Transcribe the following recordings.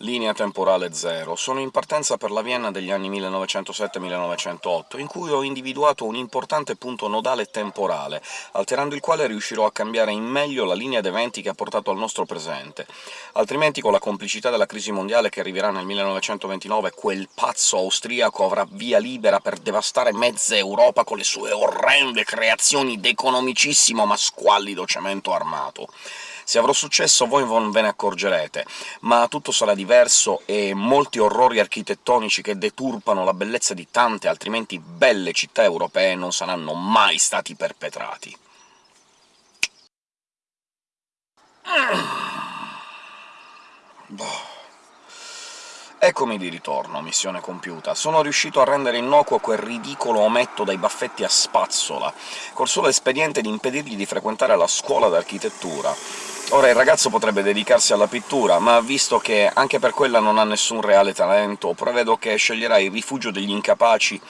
Linea temporale zero. Sono in partenza per la Vienna degli anni 1907-1908, in cui ho individuato un importante punto nodale temporale, alterando il quale riuscirò a cambiare in meglio la linea d'eventi che ha portato al nostro presente. Altrimenti, con la complicità della crisi mondiale che arriverà nel 1929, quel pazzo austriaco avrà via libera per devastare mezza Europa con le sue orrende creazioni d'economicissimo ma squallido cemento armato. Se avrò successo voi non ve ne accorgerete, ma tutto sarà diverso e molti orrori architettonici che deturpano la bellezza di tante altrimenti belle città europee non saranno mai stati perpetrati. Boh. Eccomi di ritorno, missione compiuta. Sono riuscito a rendere innocuo quel ridicolo ometto dai baffetti a spazzola, col solo espediente di impedirgli di frequentare la scuola d'architettura. Ora il ragazzo potrebbe dedicarsi alla pittura, ma visto che anche per quella non ha nessun reale talento, prevedo che sceglierà il rifugio degli incapaci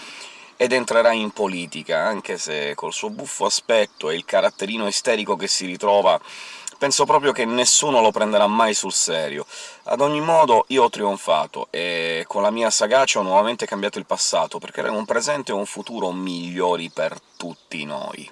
ed entrerà in politica, anche se col suo buffo aspetto e il caratterino isterico che si ritrova penso proprio che nessuno lo prenderà mai sul serio. Ad ogni modo io ho trionfato, e con la mia sagacia ho nuovamente cambiato il passato, per creare un presente e un futuro migliori per tutti noi.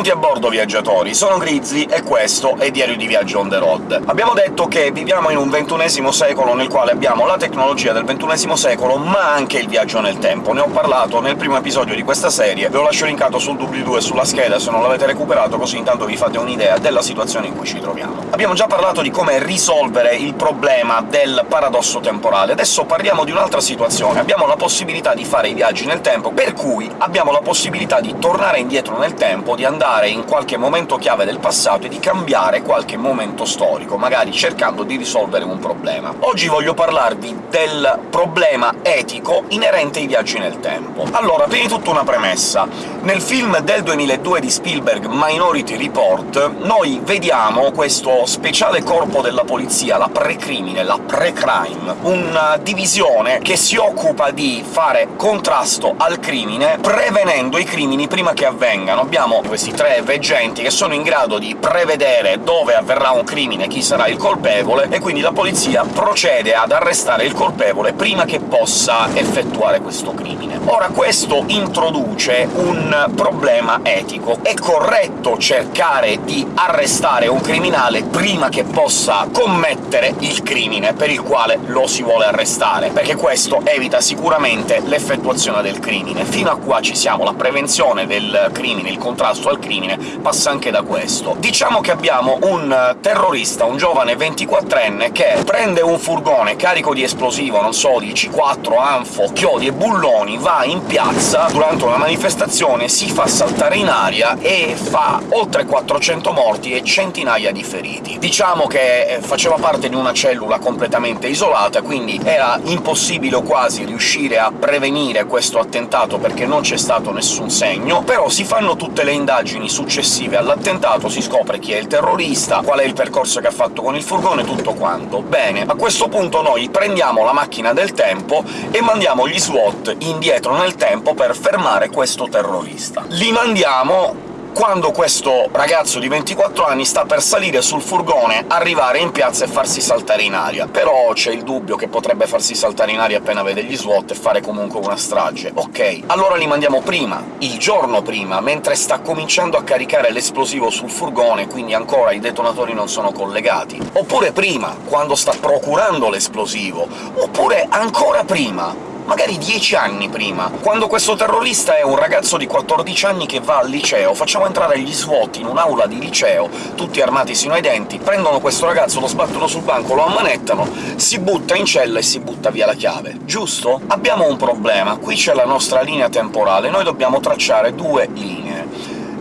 Benvenuti a bordo, viaggiatori! Sono Grizzly e questo è Diario di Viaggio on the road. Abbiamo detto che viviamo in un ventunesimo secolo nel quale abbiamo la tecnologia del ventunesimo secolo, ma anche il viaggio nel tempo. Ne ho parlato nel primo episodio di questa serie, ve lo lascio linkato sul doobly-doo sulla scheda se non l'avete recuperato, così intanto vi fate un'idea della situazione in cui ci troviamo. Abbiamo già parlato di come risolvere il problema del paradosso temporale, adesso parliamo di un'altra situazione. Abbiamo la possibilità di fare i viaggi nel tempo, per cui abbiamo la possibilità di tornare indietro nel tempo, di andare andare in qualche momento chiave del passato e di cambiare qualche momento storico, magari cercando di risolvere un problema. Oggi voglio parlarvi del problema etico inerente ai viaggi nel tempo. Allora, prima di tutto una premessa. Nel film del 2002 di Spielberg, Minority Report, noi vediamo questo speciale corpo della polizia, la pre-crimine, la pre-crime, una divisione che si occupa di fare contrasto al crimine prevenendo i crimini prima che avvengano. Abbiamo questi tre veggenti che sono in grado di prevedere dove avverrà un crimine, chi sarà il colpevole, e quindi la polizia procede ad arrestare il colpevole prima che possa effettuare questo crimine. Ora questo introduce un problema etico. È corretto cercare di arrestare un criminale prima che possa commettere il crimine per il quale lo si vuole arrestare, perché questo evita sicuramente l'effettuazione del crimine. Fino a qua ci siamo, la prevenzione del crimine, il contrasto al crimine crimine passa anche da questo. Diciamo che abbiamo un terrorista, un giovane 24enne, che prende un furgone carico di esplosivo, non so, di C4, anfo, chiodi e bulloni, va in piazza durante una manifestazione, si fa saltare in aria e fa oltre 400 morti e centinaia di feriti. Diciamo che eh, faceva parte di una cellula completamente isolata, quindi era impossibile o quasi riuscire a prevenire questo attentato perché non c'è stato nessun segno, però si fanno tutte le indagini indagini successive all'attentato si scopre chi è il terrorista, qual è il percorso che ha fatto con il furgone, tutto quanto. Bene, a questo punto noi prendiamo la macchina del tempo e mandiamo gli SWAT indietro nel tempo per fermare questo terrorista. Li mandiamo quando questo ragazzo di 24 anni sta per salire sul furgone, arrivare in piazza e farsi saltare in aria. Però c'è il dubbio che potrebbe farsi saltare in aria appena vede gli SWAT e fare comunque una strage. Ok, allora li mandiamo prima, il giorno prima, mentre sta cominciando a caricare l'esplosivo sul furgone, quindi ancora i detonatori non sono collegati. Oppure prima, quando sta procurando l'esplosivo. Oppure ancora prima, magari dieci anni prima. Quando questo terrorista è un ragazzo di 14 anni che va al liceo, facciamo entrare gli SWAT in un'aula di liceo, tutti armati sino ai denti, prendono questo ragazzo, lo sbattono sul banco, lo ammanettano, si butta in cella e si butta via la chiave. Giusto? Abbiamo un problema. Qui c'è la nostra linea temporale, noi dobbiamo tracciare due linee.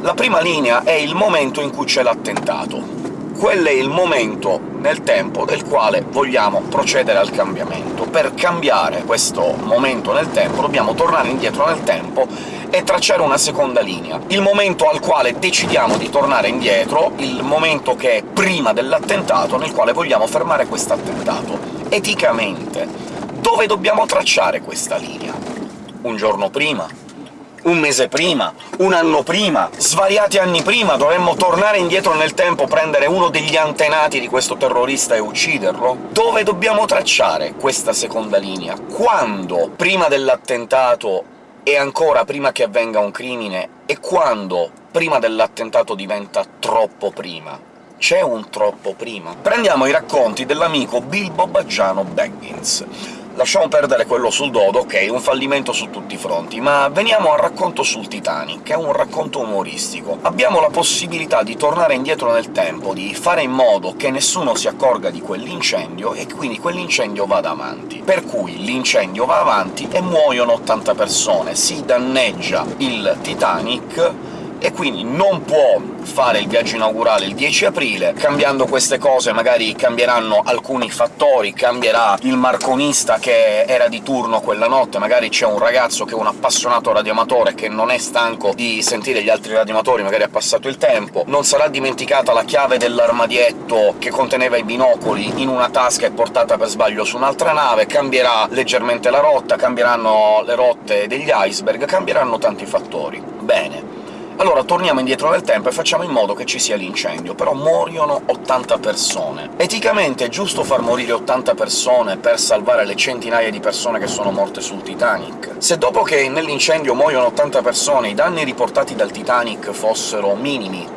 La prima linea è il momento in cui c'è l'attentato quello è il momento nel tempo del quale vogliamo procedere al cambiamento. Per cambiare questo momento nel tempo dobbiamo tornare indietro nel tempo e tracciare una seconda linea. Il momento al quale decidiamo di tornare indietro, il momento che è prima dell'attentato, nel quale vogliamo fermare questo attentato. Eticamente, dove dobbiamo tracciare questa linea? Un giorno prima? Un mese prima, un anno prima, svariati anni prima, dovremmo tornare indietro nel tempo, prendere uno degli antenati di questo terrorista e ucciderlo? Dove dobbiamo tracciare questa seconda linea? Quando? Prima dell'attentato e ancora prima che avvenga un crimine? E quando prima dell'attentato diventa troppo prima? C'è un troppo prima? Prendiamo i racconti dell'amico Bilbo Baggiano Baggins lasciamo perdere quello sul dodo, ok, un fallimento su tutti i fronti, ma veniamo al racconto sul Titanic, che è un racconto umoristico. Abbiamo la possibilità di tornare indietro nel tempo, di fare in modo che nessuno si accorga di quell'incendio, e quindi quell'incendio vada avanti. Per cui l'incendio va avanti e muoiono 80 persone, si danneggia il Titanic, e quindi non può fare il viaggio inaugurale il 10 aprile. Cambiando queste cose magari cambieranno alcuni fattori, cambierà il marconista che era di turno quella notte, magari c'è un ragazzo che è un appassionato radioamatore che non è stanco di sentire gli altri radioamatori, magari ha passato il tempo, non sarà dimenticata la chiave dell'armadietto che conteneva i binocoli in una tasca e portata per sbaglio su un'altra nave, cambierà leggermente la rotta, cambieranno le rotte degli iceberg, cambieranno tanti fattori. Bene, allora torniamo indietro nel tempo e facciamo in modo che ci sia l'incendio, però muoiono 80 persone. Eticamente è giusto far morire 80 persone per salvare le centinaia di persone che sono morte sul Titanic? Se dopo che nell'incendio muoiono 80 persone i danni riportati dal Titanic fossero minimi,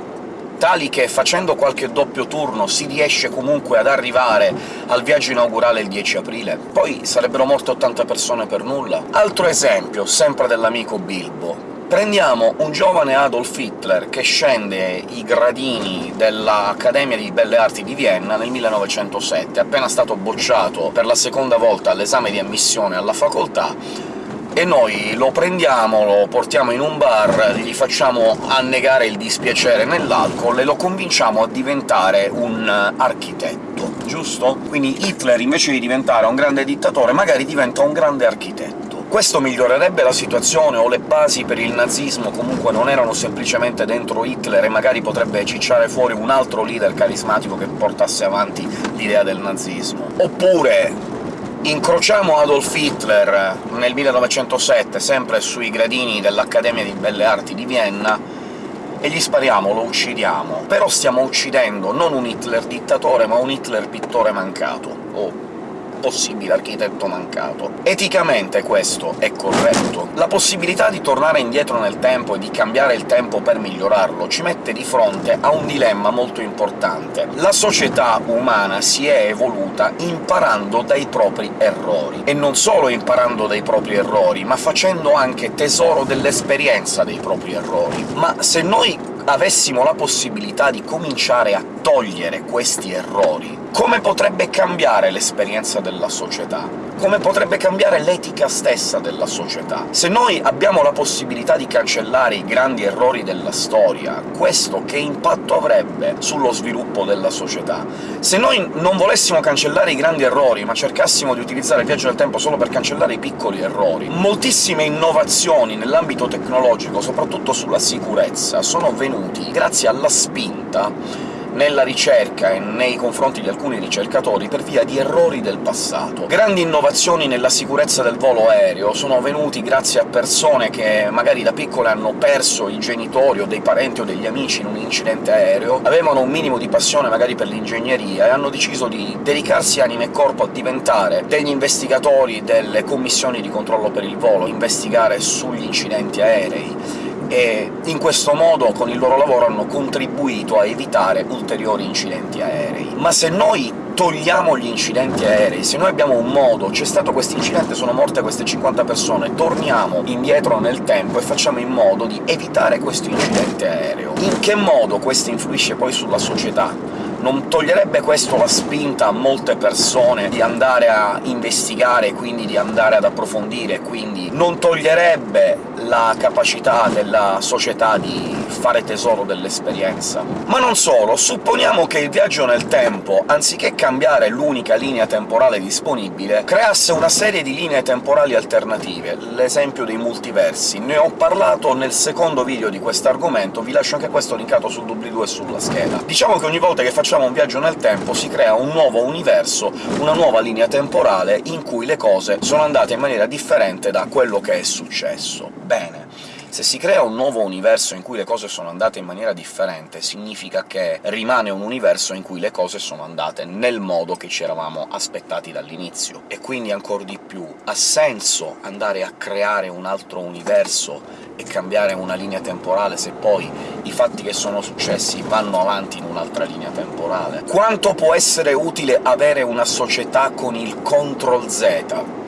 tali che facendo qualche doppio turno si riesce comunque ad arrivare al viaggio inaugurale il 10 aprile, poi sarebbero morte 80 persone per nulla. Altro esempio, sempre dell'amico Bilbo. Prendiamo un giovane Adolf Hitler che scende i gradini dell'Accademia di Belle Arti di Vienna nel 1907, appena stato bocciato per la seconda volta all'esame di ammissione alla facoltà, e noi lo prendiamo, lo portiamo in un bar, gli facciamo annegare il dispiacere nell'alcol e lo convinciamo a diventare un architetto, giusto? Quindi Hitler, invece di diventare un grande dittatore, magari diventa un grande architetto. Questo migliorerebbe la situazione, o le basi per il nazismo comunque non erano semplicemente dentro Hitler, e magari potrebbe cicciare fuori un altro leader carismatico che portasse avanti l'idea del nazismo. Oppure incrociamo Adolf Hitler nel 1907, sempre sui gradini dell'Accademia di Belle Arti di Vienna, e gli spariamo, lo uccidiamo. Però stiamo uccidendo non un Hitler dittatore, ma un Hitler pittore mancato, o possibile architetto mancato. Eticamente questo è corretto. La possibilità di tornare indietro nel tempo e di cambiare il tempo per migliorarlo ci mette di fronte a un dilemma molto importante. La società umana si è evoluta imparando dai propri errori, e non solo imparando dai propri errori, ma facendo anche tesoro dell'esperienza dei propri errori. Ma se noi avessimo la possibilità di cominciare a togliere questi errori, come potrebbe cambiare l'esperienza della società? Come potrebbe cambiare l'etica stessa della società? Se noi abbiamo la possibilità di cancellare i grandi errori della storia, questo che impatto avrebbe sullo sviluppo della società? Se noi non volessimo cancellare i grandi errori, ma cercassimo di utilizzare il viaggio del tempo solo per cancellare i piccoli errori, moltissime innovazioni nell'ambito tecnologico, soprattutto sulla sicurezza, sono venuti grazie alla spinta nella ricerca e nei confronti di alcuni ricercatori per via di errori del passato. Grandi innovazioni nella sicurezza del volo aereo sono venuti grazie a persone che magari da piccole hanno perso i genitori o dei parenti o degli amici in un incidente aereo, avevano un minimo di passione magari per l'ingegneria e hanno deciso di dedicarsi anima e corpo a diventare degli investigatori delle commissioni di controllo per il volo, investigare sugli incidenti aerei e in questo modo con il loro lavoro hanno contribuito a evitare ulteriori incidenti aerei. Ma se noi togliamo gli incidenti aerei, se noi abbiamo un modo, c'è stato questo incidente, sono morte queste 50 persone, torniamo indietro nel tempo e facciamo in modo di evitare questo incidente aereo. In che modo questo influisce poi sulla società? Non toglierebbe questo la spinta a molte persone di andare a investigare, quindi di andare ad approfondire, quindi non toglierebbe la capacità della società di fare tesoro dell'esperienza. Ma non solo, supponiamo che il viaggio nel tempo, anziché cambiare l'unica linea temporale disponibile, creasse una serie di linee temporali alternative, l'esempio dei multiversi. Ne ho parlato nel secondo video di quest'argomento, vi lascio anche questo linkato sul doobly-doo e sulla scheda. Diciamo che ogni volta che facciamo un viaggio nel tempo si crea un nuovo universo, una nuova linea temporale in cui le cose sono andate in maniera differente da quello che è successo. Bene. Se si crea un nuovo universo in cui le cose sono andate in maniera differente, significa che rimane un universo in cui le cose sono andate nel modo che ci eravamo aspettati dall'inizio. E quindi, ancor di più, ha senso andare a creare un altro universo e cambiare una linea temporale se poi i fatti che sono successi vanno avanti in un'altra linea temporale? Quanto può essere utile avere una società con il Ctrl Z?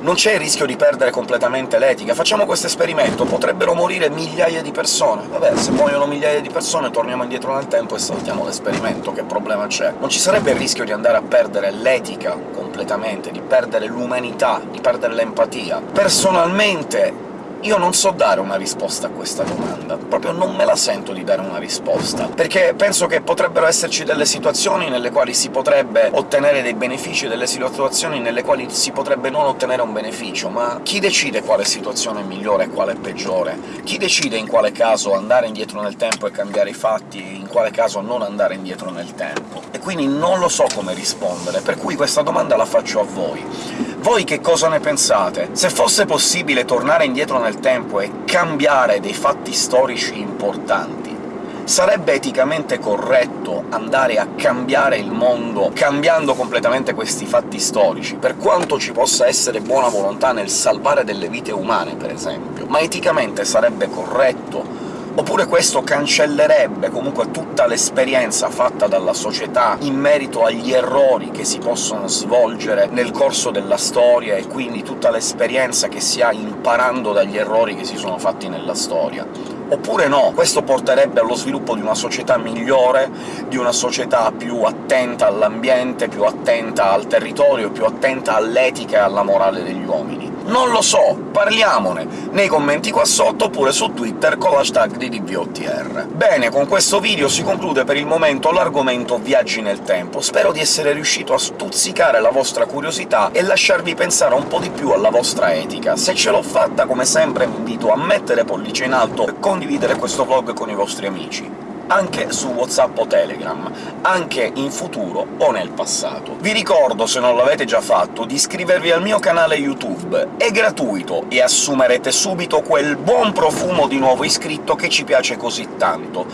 Non c'è il rischio di perdere completamente l'etica. Facciamo questo esperimento, potrebbero morire migliaia di persone. Vabbè, se muoiono migliaia di persone torniamo indietro nel tempo e saltiamo l'esperimento, che problema c'è? Non ci sarebbe il rischio di andare a perdere l'etica completamente, di perdere l'umanità, di perdere l'empatia. Personalmente io non so dare una risposta a questa domanda, proprio non me la sento di dare una risposta, perché penso che potrebbero esserci delle situazioni nelle quali si potrebbe ottenere dei benefici e delle situazioni nelle quali si potrebbe non ottenere un beneficio, ma chi decide quale situazione è migliore e quale è peggiore? Chi decide in quale caso andare indietro nel tempo e cambiare i fatti, in quale caso non andare indietro nel tempo? E quindi non lo so come rispondere, per cui questa domanda la faccio a voi. Voi che cosa ne pensate? Se fosse possibile tornare indietro nel tempo e cambiare dei fatti storici importanti, sarebbe eticamente corretto andare a cambiare il mondo cambiando completamente questi fatti storici, per quanto ci possa essere buona volontà nel salvare delle vite umane, per esempio, ma eticamente sarebbe corretto Oppure questo cancellerebbe comunque tutta l'esperienza fatta dalla società in merito agli errori che si possono svolgere nel corso della storia, e quindi tutta l'esperienza che si ha imparando dagli errori che si sono fatti nella storia. Oppure no, questo porterebbe allo sviluppo di una società migliore, di una società più attenta all'ambiente, più attenta al territorio, più attenta all'etica e alla morale degli uomini. Non lo so, parliamone nei commenti qua sotto, oppure su Twitter con l'hashtag di DVOTR. Bene, con questo video si conclude per il momento l'argomento viaggi nel tempo. Spero di essere riuscito a stuzzicare la vostra curiosità e lasciarvi pensare un po' di più alla vostra etica. Se ce l'ho fatta, come sempre vi invito a mettere pollice in alto e condividere questo vlog con i vostri amici anche su WhatsApp o Telegram, anche in futuro o nel passato. Vi ricordo, se non l'avete già fatto, di iscrivervi al mio canale YouTube. È gratuito e assumerete subito quel buon profumo di nuovo iscritto che ci piace così tanto,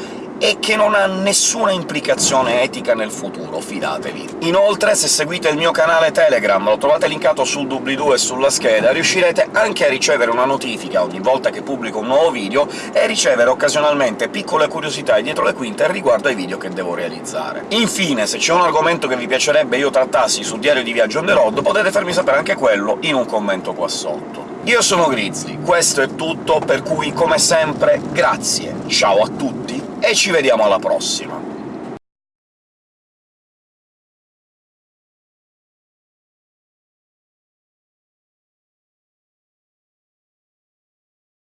e che non ha nessuna implicazione etica nel futuro, fidatevi. Inoltre, se seguite il mio canale Telegram, lo trovate linkato sul doobly-doo e sulla scheda, riuscirete anche a ricevere una notifica ogni volta che pubblico un nuovo video e ricevere occasionalmente piccole curiosità dietro le quinte riguardo ai video che devo realizzare. Infine, se c'è un argomento che vi piacerebbe io trattassi su Diario di Viaggio on the road, potete farmi sapere anche quello in un commento qua sotto. Io sono Grizzly, questo è tutto, per cui come sempre grazie, ciao a tutti e ci vediamo alla prossima!